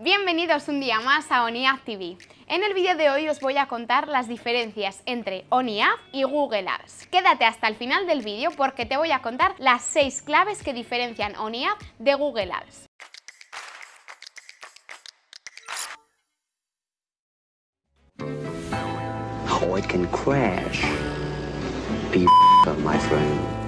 Bienvenidos un día más a ONIAD TV. En el vídeo de hoy os voy a contar las diferencias entre ONIAD y Google Ads. Quédate hasta el final del vídeo porque te voy a contar las 6 claves que diferencian ONIAD de Google my friend.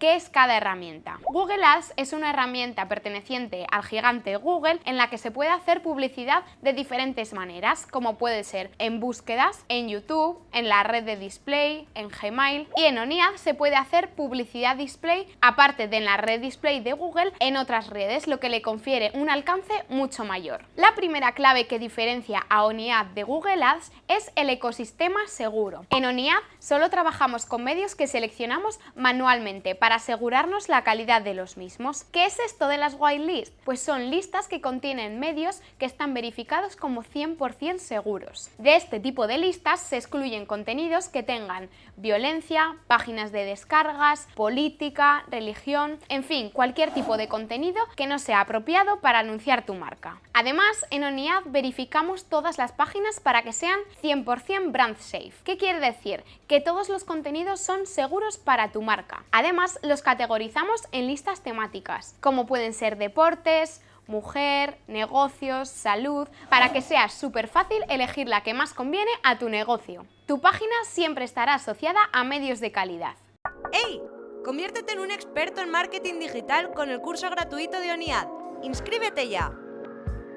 ¿Qué es cada herramienta? Google Ads es una herramienta perteneciente al gigante Google en la que se puede hacer publicidad de diferentes maneras, como puede ser en búsquedas, en YouTube, en la red de display, en Gmail y en ONIAD se puede hacer publicidad display aparte de en la red display de Google en otras redes, lo que le confiere un alcance mucho mayor. La primera clave que diferencia a ONIAD de Google Ads es el ecosistema seguro. En ONIAD solo trabajamos con medios que seleccionamos manualmente para asegurarnos la calidad de los mismos. ¿Qué es esto de las whitelist? Pues son listas que contienen medios que están verificados como 100% seguros. De este tipo de listas se excluyen contenidos que tengan violencia, páginas de descargas, política, religión, en fin, cualquier tipo de contenido que no sea apropiado para anunciar tu marca. Además, en ONIAD verificamos todas las páginas para que sean 100% brand safe. ¿Qué quiere decir? Que todos los contenidos son seguros para tu marca. Además, los categorizamos en listas temáticas, como pueden ser deportes, mujer, negocios, salud, para que sea súper fácil elegir la que más conviene a tu negocio. Tu página siempre estará asociada a medios de calidad. ¡Hey! Conviértete en un experto en marketing digital con el curso gratuito de ONIAD. ¡Inscríbete ya!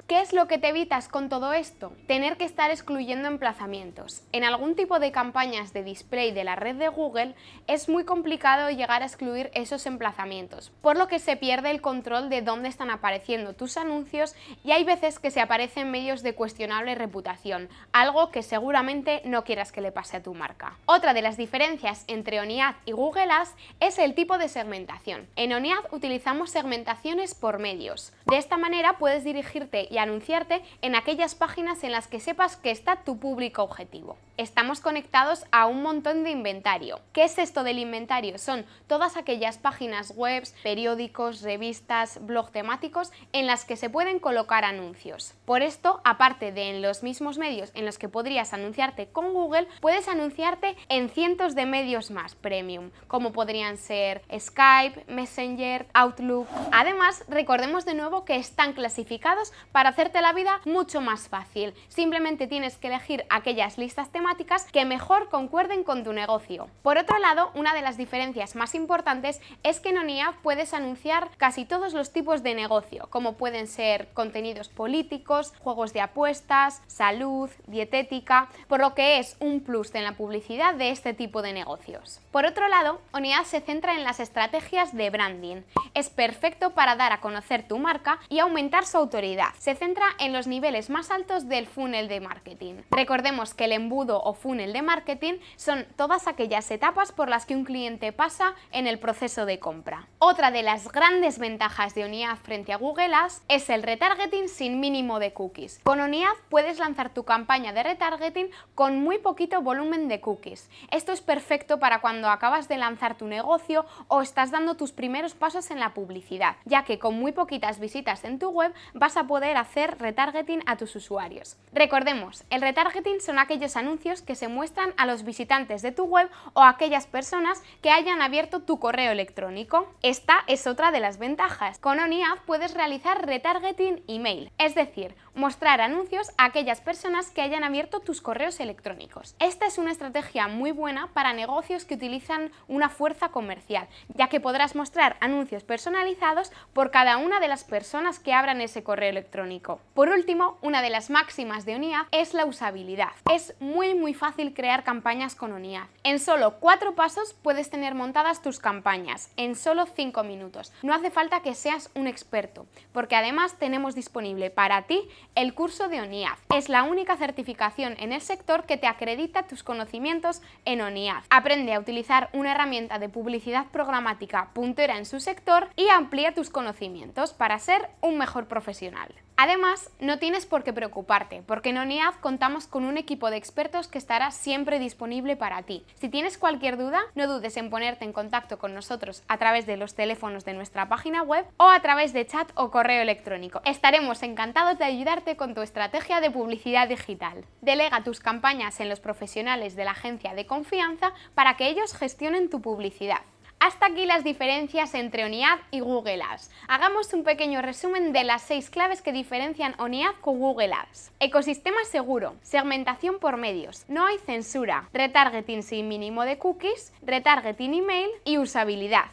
¿Qué es lo que te evitas con todo esto? Tener que estar excluyendo emplazamientos. En algún tipo de campañas de display de la red de Google es muy complicado llegar a excluir esos emplazamientos, por lo que se pierde el control de dónde están apareciendo tus anuncios y hay veces que se aparecen medios de cuestionable reputación, algo que seguramente no quieras que le pase a tu marca. Otra de las diferencias entre ONIAD y Google Ads es el tipo de segmentación. En ONIAD utilizamos segmentaciones por medios. De esta manera puedes dirigirte y anunciarte en aquellas páginas en las que sepas que está tu público objetivo. Estamos conectados a un montón de inventario. ¿Qué es esto del inventario? Son todas aquellas páginas web, periódicos, revistas, blog temáticos en las que se pueden colocar anuncios. Por esto, aparte de en los mismos medios en los que podrías anunciarte con Google, puedes anunciarte en cientos de medios más premium, como podrían ser Skype, Messenger, Outlook. Además, recordemos de nuevo que están clasificados para hacerte la vida mucho más fácil. Simplemente tienes que elegir aquellas listas temáticas que mejor concuerden con tu negocio. Por otro lado, una de las diferencias más importantes es que en ONIAD puedes anunciar casi todos los tipos de negocio, como pueden ser contenidos políticos, juegos de apuestas, salud, dietética, por lo que es un plus en la publicidad de este tipo de negocios. Por otro lado, ONIAD se centra en las estrategias de branding. Es perfecto para dar a conocer tu marca y aumentar su autoridad centra en los niveles más altos del funnel de marketing. Recordemos que el embudo o funnel de marketing son todas aquellas etapas por las que un cliente pasa en el proceso de compra. Otra de las grandes ventajas de ONIAD frente a Google Ads es el retargeting sin mínimo de cookies. Con ONIAD puedes lanzar tu campaña de retargeting con muy poquito volumen de cookies. Esto es perfecto para cuando acabas de lanzar tu negocio o estás dando tus primeros pasos en la publicidad, ya que con muy poquitas visitas en tu web vas a poder hacer retargeting a tus usuarios. Recordemos, el retargeting son aquellos anuncios que se muestran a los visitantes de tu web o a aquellas personas que hayan abierto tu correo electrónico. Esta es otra de las ventajas. Con ONIAD puedes realizar retargeting email, es decir, mostrar anuncios a aquellas personas que hayan abierto tus correos electrónicos. Esta es una estrategia muy buena para negocios que utilizan una fuerza comercial, ya que podrás mostrar anuncios personalizados por cada una de las personas que abran ese correo electrónico. Por último, una de las máximas de ONIAD es la usabilidad. Es muy muy fácil crear campañas con ONIAD. En solo cuatro pasos puedes tener montadas tus campañas, en solo cinco minutos. No hace falta que seas un experto, porque además tenemos disponible para ti el curso de ONIAD. Es la única certificación en el sector que te acredita tus conocimientos en ONIAD. Aprende a utilizar una herramienta de publicidad programática puntera en su sector y amplía tus conocimientos para ser un mejor profesional. Además, no tienes por qué preocuparte, porque en ONIAD contamos con un equipo de expertos que estará siempre disponible para ti. Si tienes cualquier duda, no dudes en ponerte en contacto con nosotros a través de los teléfonos de nuestra página web o a través de chat o correo electrónico. Estaremos encantados de ayudarte con tu estrategia de publicidad digital. Delega tus campañas en los profesionales de la agencia de confianza para que ellos gestionen tu publicidad. Hasta aquí las diferencias entre ONIAD y Google Ads. Hagamos un pequeño resumen de las seis claves que diferencian ONIAD con Google Ads. Ecosistema seguro, segmentación por medios, no hay censura, retargeting sin mínimo de cookies, retargeting email y usabilidad.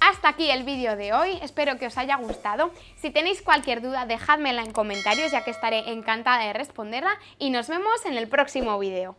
Hasta aquí el vídeo de hoy, espero que os haya gustado. Si tenéis cualquier duda dejádmela en comentarios ya que estaré encantada de responderla y nos vemos en el próximo vídeo.